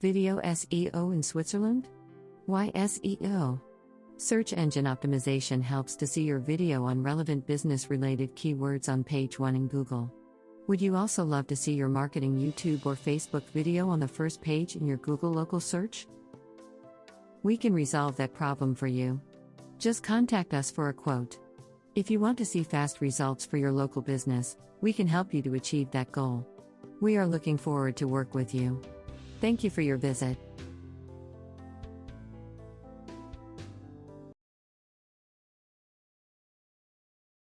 Video SEO in Switzerland? Why SEO? Search engine optimization helps to see your video on relevant business related keywords on page 1 in Google. Would you also love to see your marketing YouTube or Facebook video on the first page in your Google local search? We can resolve that problem for you. Just contact us for a quote. If you want to see fast results for your local business, we can help you to achieve that goal. We are looking forward to work with you. Thank you for your visit.